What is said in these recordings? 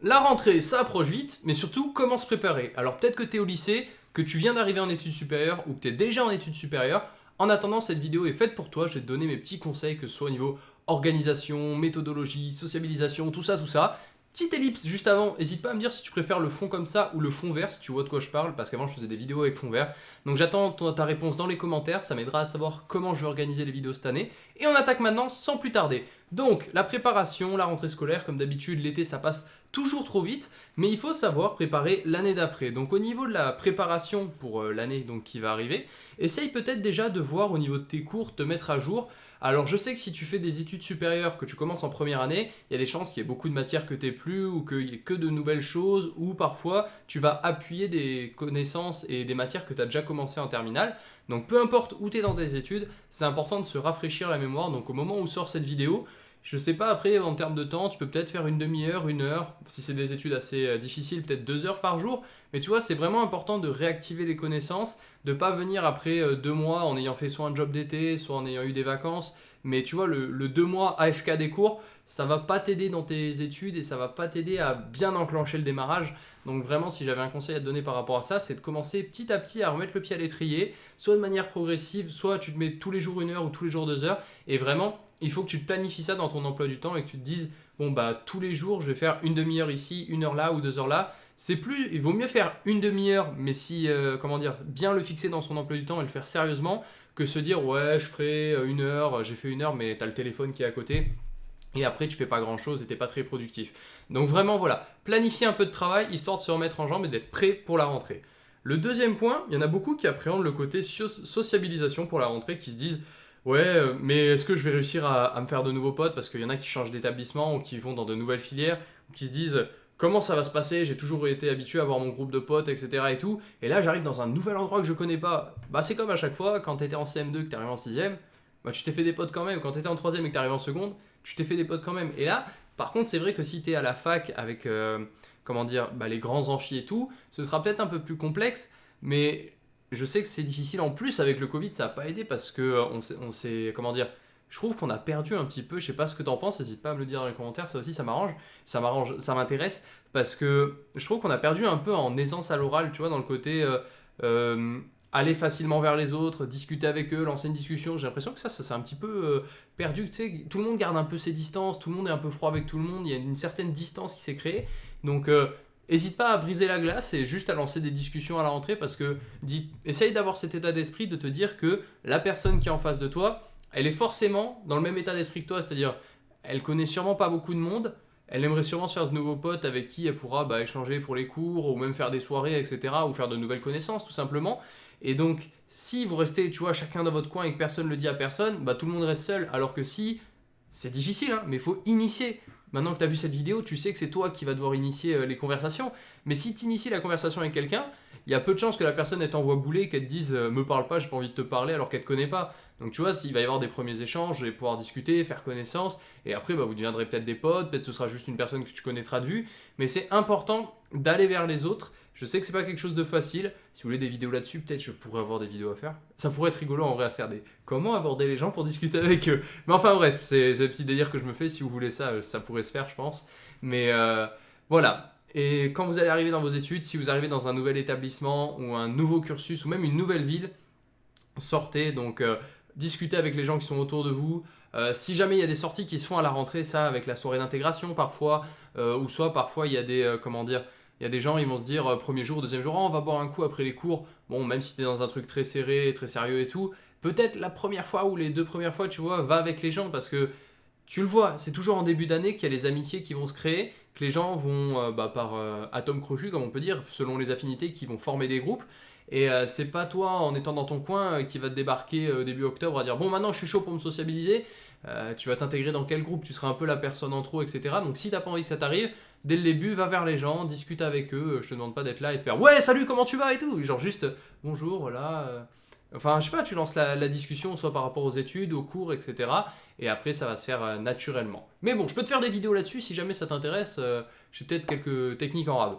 La rentrée, ça approche vite, mais surtout, comment se préparer? Alors peut-être que tu es au lycée, que tu viens d'arriver en études supérieures ou que tu es déjà en études supérieures. En attendant, cette vidéo est faite pour toi. Je vais te donner mes petits conseils, que ce soit au niveau organisation, méthodologie, sociabilisation, tout ça, tout ça. Petite ellipse juste avant, n'hésite pas à me dire si tu préfères le fond comme ça ou le fond vert, si tu vois de quoi je parle, parce qu'avant je faisais des vidéos avec fond vert. Donc j'attends ta réponse dans les commentaires, ça m'aidera à savoir comment je vais organiser les vidéos cette année. Et on attaque maintenant sans plus tarder. Donc la préparation, la rentrée scolaire, comme d'habitude l'été ça passe toujours trop vite, mais il faut savoir préparer l'année d'après. Donc au niveau de la préparation pour euh, l'année qui va arriver, essaye peut-être déjà de voir au niveau de tes cours, te mettre à jour. Alors je sais que si tu fais des études supérieures, que tu commences en première année, il y a des chances qu'il y ait beaucoup de matières que tu plus, ou qu'il n'y ait que de nouvelles choses, ou parfois tu vas appuyer des connaissances et des matières que tu as déjà commencé en terminale. Donc peu importe où tu es dans tes études, c'est important de se rafraîchir la mémoire. Donc au moment où sort cette vidéo, je sais pas, après, en termes de temps, tu peux peut-être faire une demi-heure, une heure, si c'est des études assez euh, difficiles, peut-être deux heures par jour. Mais tu vois, c'est vraiment important de réactiver les connaissances, de pas venir après euh, deux mois en ayant fait soit un job d'été, soit en ayant eu des vacances. Mais tu vois, le, deux mois AFK des cours, ça va pas t'aider dans tes études et ça va pas t'aider à bien enclencher le démarrage. Donc vraiment, si j'avais un conseil à te donner par rapport à ça, c'est de commencer petit à petit à remettre le pied à l'étrier, soit de manière progressive, soit tu te mets tous les jours une heure ou tous les jours deux heures. Et vraiment, il faut que tu te planifies ça dans ton emploi du temps et que tu te dises, bon bah tous les jours, je vais faire une demi-heure ici, une heure là ou deux heures là. C'est plus, il vaut mieux faire une demi-heure, mais si, euh, comment dire, bien le fixer dans son emploi du temps et le faire sérieusement, que se dire, ouais, je ferai euh, une heure, j'ai fait une heure, mais tu as le téléphone qui est à côté. Et après, tu fais pas grand chose et t'es pas très productif. Donc vraiment, voilà, planifier un peu de travail, histoire de se remettre en jambe et d'être prêt pour la rentrée. Le deuxième point, il y en a beaucoup qui appréhendent le côté sociabilisation pour la rentrée, qui se disent Ouais, euh, mais est-ce que je vais réussir à, me faire de nouveaux potes Parce qu'il y en a qui changent d'établissement ou qui vont dans de nouvelles filières, ou qui se disent comment ça va se passer J'ai toujours été habitué à avoir mon groupe de potes, etc. et tout. Et là, j'arrive dans un nouvel endroit que je connais pas. Bah, c'est comme à chaque fois, quand tu étais en CM2 que tu arrivé en 6ème, bah, tu t'es fait des potes quand même. Quand tu étais en 3ème et que tu arrivé en seconde, tu t'es fait des potes quand même. Et là, par contre, c'est vrai que si tu es à la fac avec, euh, comment dire, bah, les grands amphis et tout, ce sera peut-être un peu plus complexe. Mais je sais que c'est difficile en plus avec le Covid, ça n'a pas aidé parce que euh, on s'est, comment dire, je trouve qu'on a perdu un petit peu, je sais pas ce que tu en penses, n'hésite pas à me le dire dans les commentaires, ça aussi ça m'arrange, ça m'arrange, ça m'intéresse parce que je trouve qu'on a perdu un peu en aisance à l'oral, tu vois, dans le côté euh, euh, aller facilement vers les autres, discuter avec eux, lancer une discussion, j'ai l'impression que ça, ça s'est un petit peu perdu, tu sais, tout le monde garde un peu ses distances, tout le monde est un peu froid avec tout le monde, il y a une certaine distance qui s'est créée, donc N'hésite pas à briser la glace et juste à lancer des discussions à la rentrée parce que essaye d'avoir cet état d'esprit de te dire que la personne qui est en face de toi, elle est forcément dans le même état d'esprit que toi, c'est-à-dire elle connaît sûrement pas beaucoup de monde, elle aimerait sûrement se faire de nouveaux potes avec qui elle pourra bah, échanger pour les cours ou même faire des soirées, etc. ou faire de nouvelles connaissances tout simplement. Et donc, si vous restez, tu vois, chacun dans votre coin et que personne ne le dit à personne, bah tout le monde reste seul. Alors que si, c'est difficile, hein, mais il faut initier. Maintenant que tu as vu cette vidéo, tu sais que c'est toi qui vas devoir initier euh, les conversations. Mais si tu inities la conversation avec quelqu'un, il y a peu de chances que la personne elle t'envoie bouler, qu'elle te dise euh, me parle pas, j'ai pas envie de te parler alors qu'elle te connaît pas. Donc tu vois, s'il va y avoir des premiers échanges, et pouvoir discuter, faire connaissance, et après bah, vous deviendrez peut-être des potes, peut-être ce sera juste une personne que tu connaîtras de vue, mais c'est important d'aller vers les autres je sais que c'est pas quelque chose de facile. Si vous voulez des vidéos là-dessus, peut-être je pourrais avoir des vidéos à faire. Ça pourrait être rigolo en vrai à faire des comment aborder les gens pour discuter avec eux? Mais enfin bref, c'est le petit délire que je me fais. Si vous voulez ça, euh, ça pourrait se faire, je pense. Mais euh, voilà. Et quand vous allez arriver dans vos études, si vous arrivez dans un nouvel établissement ou un nouveau cursus ou même une nouvelle ville, sortez donc euh, discutez avec les gens qui sont autour de vous. si jamais il y a des sorties qui se font à la rentrée, ça avec la soirée d'intégration parfois, ou soit parfois il y a des comment dire il y a des gens, ils vont se dire, euh, premier jour, deuxième jour, oh, on va boire un coup après les cours. Bon, même si tu es dans un truc très serré, très sérieux et tout, peut-être la première fois ou les deux premières fois, tu vois, va avec les gens parce que tu le vois, c'est toujours en début d'année qu'il y a les amitiés qui vont se créer, que les gens vont, euh, bah, par euh, atome crochu, comme on peut dire, selon les affinités, qui vont former des groupes. Et c'est pas toi, en étant dans ton coin, qui va te débarquer début octobre à dire bon maintenant je suis chaud pour me sociabiliser. tu vas t'intégrer dans quel groupe? Tu seras un peu la personne en trop, etc. Donc si t'as pas envie que ça t'arrive, dès le début, va vers les gens, discute avec eux. Je te demande pas d'être là et de faire ouais, salut, comment tu vas et tout. Genre juste bonjour, voilà. Euh. Enfin, je sais pas, tu lances la, discussion soit par rapport aux études, aux cours, etc. Et après, ça va se faire euh, naturellement. Mais bon, je peux te faire des vidéos là-dessus si jamais ça t'intéresse. Euh, j'ai peut-être quelques techniques en rab.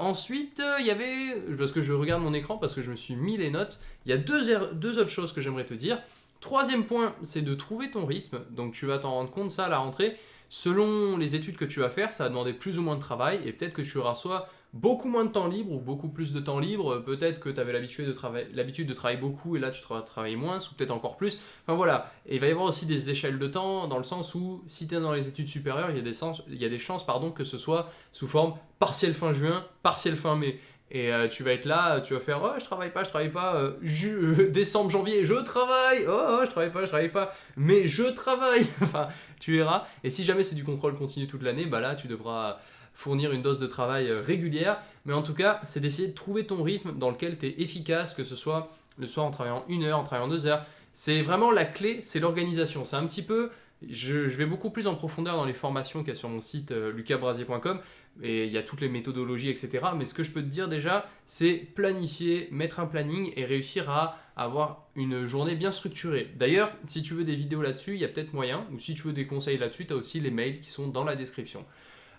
ensuite, il y avait, parce que je regarde mon écran, parce que je me suis mis les notes, il y a deux, er, deux autres choses que j'aimerais te dire. Troisième point, c'est de trouver ton rythme. Donc tu vas t'en rendre compte ça à la rentrée selon les études que tu vas faire, ça va demander plus ou moins de travail et peut-être que tu auras soit beaucoup moins de temps libre ou beaucoup plus de temps libre, peut-être que tu avais l'habitude de, travailler beaucoup et là tu travailles moins ou peut-être encore plus. Enfin voilà, et il va y avoir aussi des échelles de temps dans le sens où si tu es dans les études supérieures, il y a des, sens, il y a des chances pardon, que ce soit sous forme partielle fin juin, partielle fin mai. Et euh, tu vas être là, tu vas faire oh je travaille pas, je travaille pas, euh, euh, décembre, janvier, je travaille, oh, oh, je travaille pas, je travaille pas, mais je travaille. enfin, tu verras. Et si jamais c'est du contrôle continu toute l'année, bah là tu devras fournir une dose de travail régulière. Mais en tout cas, c'est d'essayer de trouver ton rythme dans lequel tu es efficace, que ce soit le soir en travaillant une heure, en travaillant deux heures. C'est vraiment la clé, c'est l'organisation. C'est un petit peu je, vais beaucoup plus en profondeur dans les formations qu'il y a sur mon site euh, lucasbrasier.com et il y a toutes les méthodologies, etc. Mais ce que je peux te dire déjà, c'est planifier, mettre un planning et réussir à avoir une journée bien structurée. D'ailleurs, si tu veux des vidéos là-dessus, il y a peut-être moyen, ou si tu veux des conseils là-dessus, tu as aussi les mails qui sont dans la description.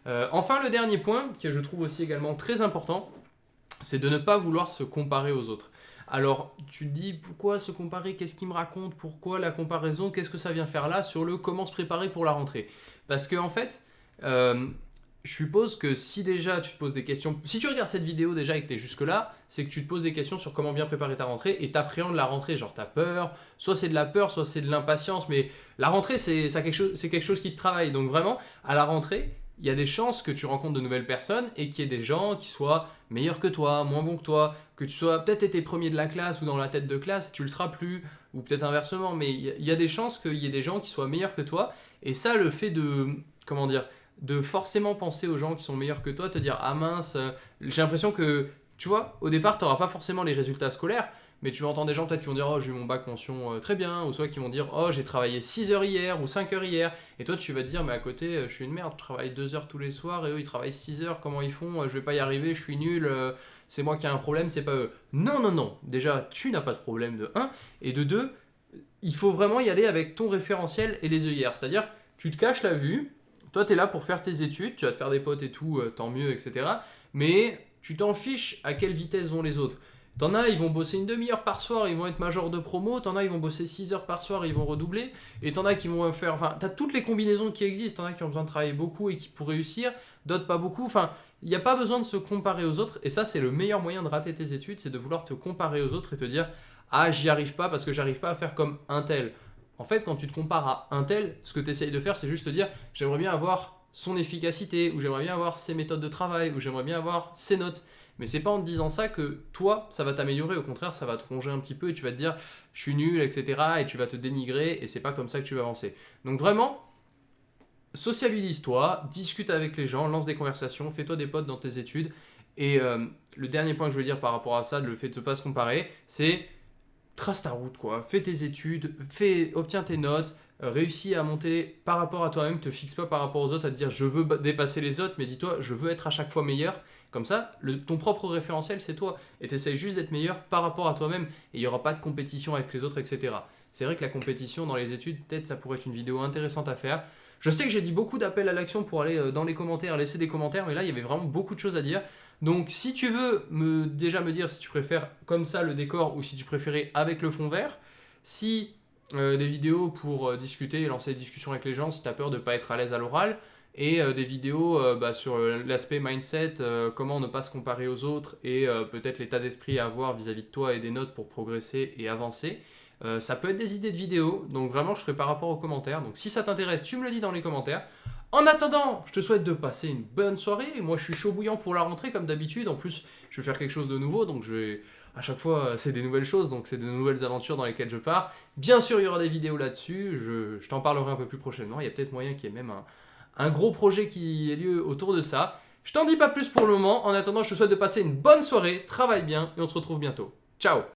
Euh, enfin, le dernier point, que je trouve aussi également très important, c'est de ne pas vouloir se comparer aux autres. Alors, tu te dis, pourquoi se comparer? Qu'est-ce qu'il me raconte? Pourquoi la comparaison? Qu'est-ce que ça vient faire là sur le comment se préparer pour la rentrée? Parce que en fait, euh, je suppose que si déjà tu te poses des questions... Si tu regardes cette vidéo déjà et que tu es jusque-là, c'est que tu te poses des questions sur comment bien préparer ta rentrée et t'appréhendes la rentrée. Genre, tu as peur, soit c'est de la peur, soit c'est de l'impatience, mais la rentrée, c'est quelque, chose, quelque chose qui te travaille. Donc vraiment, à la rentrée, il y a des chances que tu rencontres de nouvelles personnes et qu'il y ait des gens qui soient meilleurs que toi, moins bons que toi, que tu sois peut-être été premier de la classe ou dans la tête de classe, tu le seras plus, ou peut-être inversement, mais il y, a des chances qu'il y ait des gens qui soient meilleurs que toi, et ça, le fait de, comment dire, de forcément penser aux gens qui sont meilleurs que toi, te dire « Ah mince, euh, j'ai l'impression que, tu vois, au départ, tu n'auras pas forcément les résultats scolaires, mais tu vas entendre des gens peut-être qui vont dire « Oh, j'ai eu mon bac mention euh, très bien », ou soit qui vont dire « Oh, j'ai travaillé 6 heures hier ou 5 heures hier », et toi, tu vas te dire « Mais à côté, euh, je suis une merde, je travaille 2 heures tous les soirs, et eux, ils travaillent 6 heures, comment ils font Je vais pas y arriver, je suis nul, c'est moi qui ai un problème, c'est pas eux. Non, non, non. Déjà, tu n'as pas de problème de 1. Et de 2, il faut vraiment y aller avec ton référentiel et les œillères. C'est-à-dire, tu te caches la vue, toi, tu es là pour faire tes études, tu vas te faire des potes et tout, euh, tant mieux, etc. Mais tu t'en fiches à quelle vitesse vont les autres. T'en as, ils vont bosser une demi-heure par soir, ils vont être major de promo. T'en as, ils vont bosser 6 heures par soir, ils vont redoubler. Et t'en as qui vont faire... Enfin, t'as toutes les combinaisons qui existent. T'en as qui ont besoin de travailler beaucoup et qui pour réussir, d'autres pas beaucoup. Enfin, il n'y a pas besoin de se comparer aux autres. Et ça, c'est le meilleur moyen de rater tes études, c'est de vouloir te comparer aux autres et te dire « Ah, j'y arrive pas parce que j'arrive pas à faire comme un tel. » En fait, quand tu te compares à un tel, ce que tu essayes de faire, c'est juste te dire « J'aimerais bien avoir son efficacité, ou j'aimerais bien avoir ses méthodes de travail, ou j'aimerais bien avoir ses notes. » Mais c'est pas en te disant ça que toi, ça va t'améliorer. Au contraire, ça va te ronger un petit peu et tu vas te dire « Je suis nul, etc. » et tu vas te dénigrer et c'est pas comme ça que tu vas avancer. Donc vraiment, sociabilise-toi, discute avec les gens, lance des conversations, fais-toi des potes dans tes études. Et euh, le dernier point que je veux dire par rapport à ça, le fait de ne pas se comparer, c'est trace ta route, quoi. Fais tes études, fais, obtiens tes notes, réussis à monter par rapport à toi-même, te fixe pas par rapport aux autres à te dire je veux dépasser les autres, mais dis-toi je veux être à chaque fois meilleur. Comme ça, ton propre référentiel c'est toi. Et tu essaies juste d'être meilleur par rapport à toi-même. Et il n'y aura pas de compétition avec les autres, etc. C'est vrai que la compétition dans les études, peut-être ça pourrait être une vidéo intéressante à faire. Je sais que j'ai dit beaucoup d'appels à l'action pour aller euh, dans les commentaires, laisser des commentaires, mais là, il y avait vraiment beaucoup de choses à dire. Donc, si tu veux me, déjà me dire si tu préfères comme ça le décor ou si tu préférais avec le fond vert, si euh, des vidéos pour euh, discuter et lancer des discussions avec les gens si tu peur de ne pas être à l'aise à l'oral, et des vidéos bah, sur l'aspect mindset, comment ne pas se comparer aux autres et peut-être l'état d'esprit à avoir vis-à-vis de toi et des notes pour progresser et avancer. Euh, ça peut être des idées de vidéos, donc vraiment je ferai par rapport aux commentaires. Donc si ça t'intéresse, tu me le dis dans les commentaires. En attendant, je te souhaite de passer une bonne soirée. Moi je suis chaud bouillant pour la rentrée comme d'habitude. En plus, je vais faire quelque chose de nouveau, donc je vais... À chaque fois, c'est des nouvelles choses, donc c'est de nouvelles aventures dans lesquelles je pars. Bien sûr, il y aura des vidéos là-dessus, je, t'en parlerai un peu plus prochainement. Il y a peut-être moyen qu'il y ait même un, un gros projet qui ait lieu autour de ça. Je t'en dis pas plus pour le moment. En attendant, je te souhaite de passer une bonne soirée, travaille bien et on se retrouve bientôt. Ciao